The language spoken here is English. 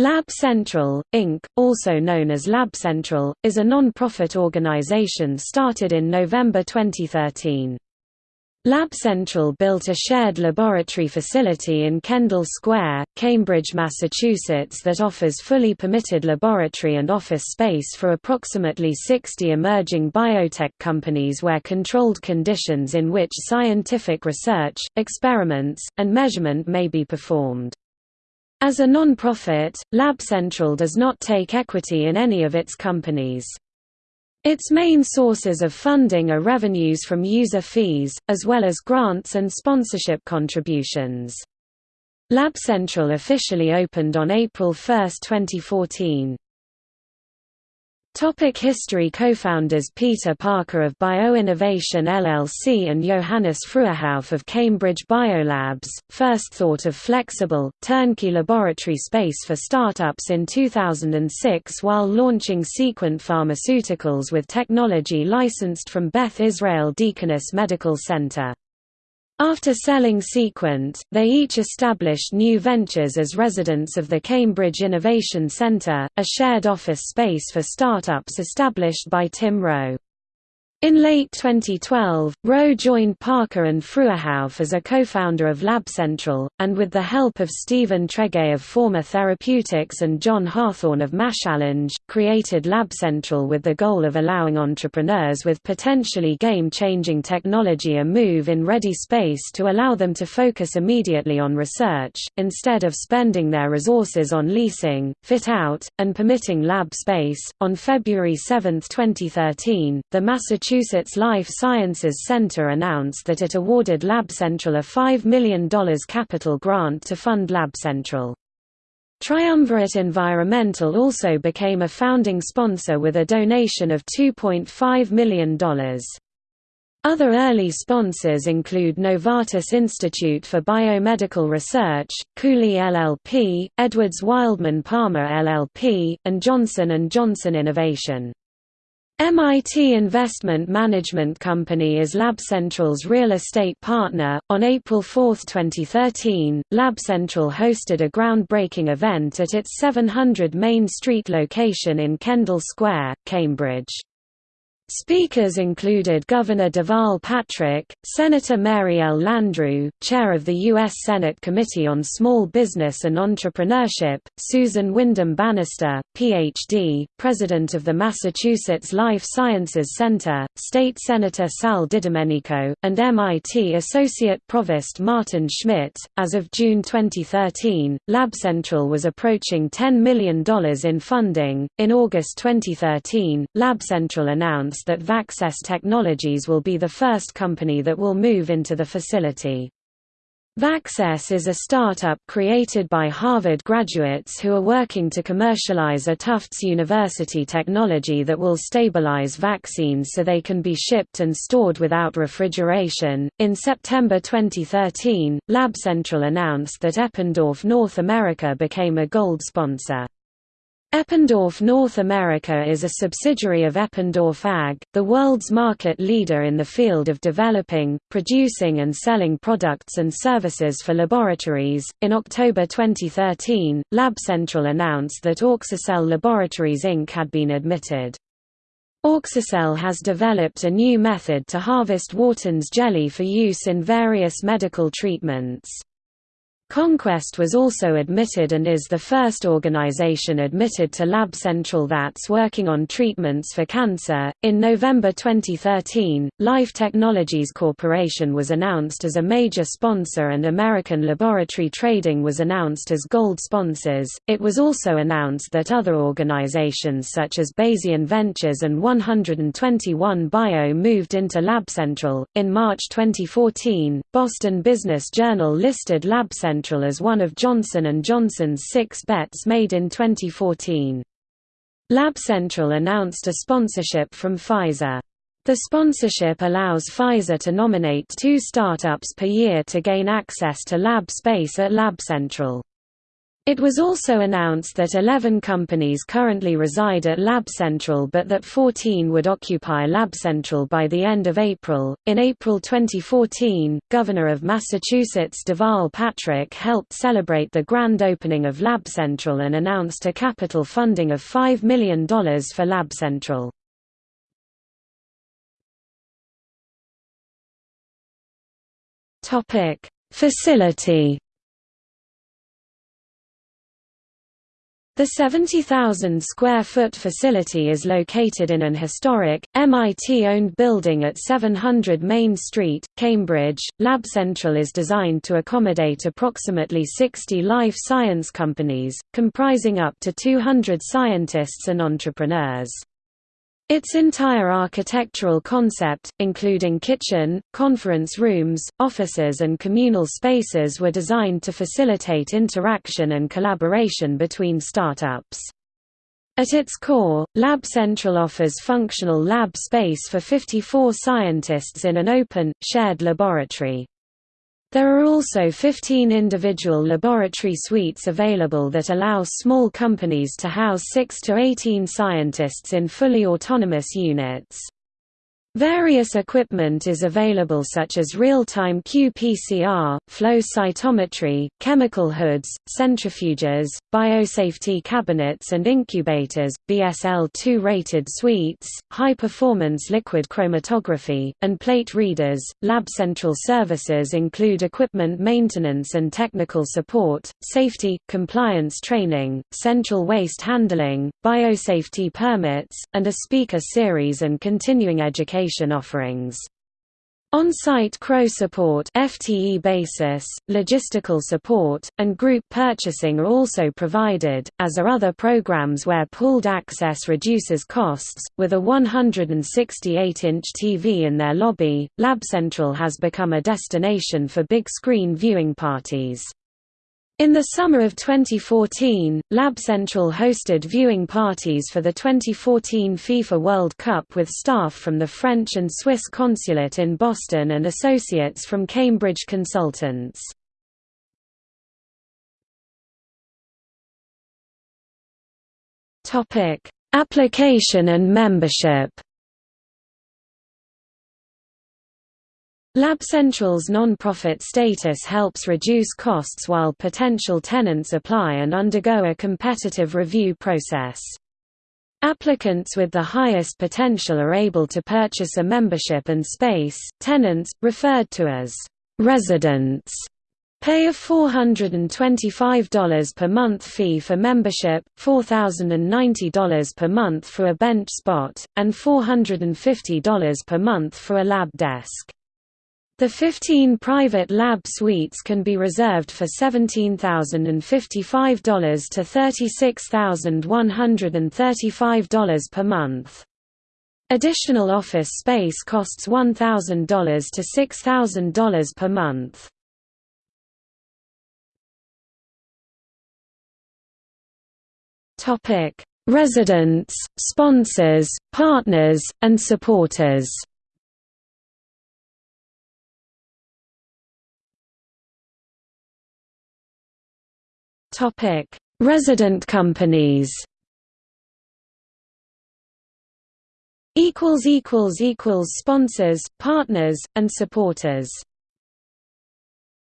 Lab Central, Inc., also known as Lab Central, is a non-profit organization started in November 2013. Lab Central built a shared laboratory facility in Kendall Square, Cambridge, Massachusetts that offers fully permitted laboratory and office space for approximately 60 emerging biotech companies where controlled conditions in which scientific research, experiments, and measurement may be performed. As a non-profit, Lab Central does not take equity in any of its companies. Its main sources of funding are revenues from user fees, as well as grants and sponsorship contributions. Lab Central officially opened on April 1, 2014. Topic history Co-founders Peter Parker of Bioinnovation LLC and Johannes Fruehauf of Cambridge Biolabs, first thought of flexible, turnkey laboratory space for startups in 2006 while launching Sequent Pharmaceuticals with technology licensed from Beth Israel Deaconess Medical Center. After selling Sequent, they each established new ventures as residents of the Cambridge Innovation Centre, a shared office space for startups established by Tim Rowe. In late 2012, Rowe joined Parker and Fruehauf as a co-founder of Lab Central, and with the help of Stephen Tregea of Former Therapeutics and John Harthorne of MassChallenge, created Lab Central with the goal of allowing entrepreneurs with potentially game-changing technology a move in ready space to allow them to focus immediately on research, instead of spending their resources on leasing, fit-out, and permitting lab space. On February 7, 2013, the Massachusetts Massachusetts Life Sciences Center announced that it awarded Lab Central a $5 million capital grant to fund Lab Central. Triumvirate Environmental also became a founding sponsor with a donation of $2.5 million. Other early sponsors include Novartis Institute for Biomedical Research, Cooley LLP, Edwards Wildman Palmer LLP, and Johnson & Johnson Innovation. MIT Investment Management Company is Lab Central's real estate partner. On April 4, 2013, Lab Central hosted a groundbreaking event at its 700 Main Street location in Kendall Square, Cambridge. Speakers included Governor Deval Patrick, Senator Mary L. Landrieu, Chair of the U.S. Senate Committee on Small Business and Entrepreneurship, Susan Windham Bannister, Ph.D., President of the Massachusetts Life Sciences Center, State Senator Sal DiDomenico, and MIT Associate Provost Martin Schmidt. As of June 2013, Lab Central was approaching $10 million in funding. In August 2013, Lab Central announced announced that Vaxess Technologies will be the first company that will move into the facility. Vaxess is a startup created by Harvard graduates who are working to commercialize a Tufts University technology that will stabilize vaccines so they can be shipped and stored without refrigeration. In September 2013, Lab Central announced that Eppendorf North America became a gold sponsor. Eppendorf North America is a subsidiary of Eppendorf AG, the world's market leader in the field of developing, producing, and selling products and services for laboratories. In October 2013, Lab Central announced that Auxocell Laboratories Inc. had been admitted. Auxocell has developed a new method to harvest Wharton's jelly for use in various medical treatments. Conquest was also admitted and is the first organization admitted to Lab Central that's working on treatments for cancer. In November 2013, Life Technologies Corporation was announced as a major sponsor and American Laboratory Trading was announced as gold sponsors. It was also announced that other organizations such as Bayesian Ventures and 121 Bio moved into Lab Central. In March 2014, Boston Business Journal listed Lab Central Central as one of Johnson & Johnson's six bets made in 2014. Lab Central announced a sponsorship from Pfizer. The sponsorship allows Pfizer to nominate two startups per year to gain access to lab space at Lab Central. It was also announced that 11 companies currently reside at LabCentral but that 14 would occupy LabCentral by the end of April. In April 2014, Governor of Massachusetts Deval Patrick helped celebrate the grand opening of LabCentral and announced a capital funding of $5 million for LabCentral. Topic: Facility The 70,000 square foot facility is located in an historic, MIT-owned building at 700 Main Street, Cambridge. LabCentral is designed to accommodate approximately 60 life science companies, comprising up to 200 scientists and entrepreneurs. Its entire architectural concept, including kitchen, conference rooms, offices and communal spaces were designed to facilitate interaction and collaboration between startups. At its core, Lab Central offers functional lab space for 54 scientists in an open, shared laboratory. There are also 15 individual laboratory suites available that allow small companies to house 6 to 18 scientists in fully autonomous units. Various equipment is available such as real-time qPCR, flow cytometry, chemical hoods, centrifuges, biosafety cabinets and incubators, BSL-2 rated suites, high-performance liquid chromatography, and plate readers. LabCentral services include equipment maintenance and technical support, safety, compliance training, central waste handling, biosafety permits, and a speaker series and continuing education education offerings. On-site CRO support FTE basis, logistical support, and group purchasing are also provided, as are other programs where pooled access reduces costs. With a 168-inch TV in their lobby, LabCentral has become a destination for big-screen viewing parties. In the summer of 2014, LabCentral hosted viewing parties for the 2014 FIFA World Cup with staff from the French and Swiss consulate in Boston and associates from Cambridge Consultants. Application and membership LabCentral's non-profit status helps reduce costs while potential tenants apply and undergo a competitive review process. Applicants with the highest potential are able to purchase a membership and space. Tenants, referred to as residents, pay a $425 per month fee for membership, $4,090 per month for a bench spot, and $450 per month for a lab desk. The 15 private lab suites can be reserved for $17,055 to $36,135 per month. Additional office space costs $1,000 to $6,000 per month. Residents, sponsors, partners, and supporters. Topic: Resident companies. Equals equals equals sponsors, partners, and supporters.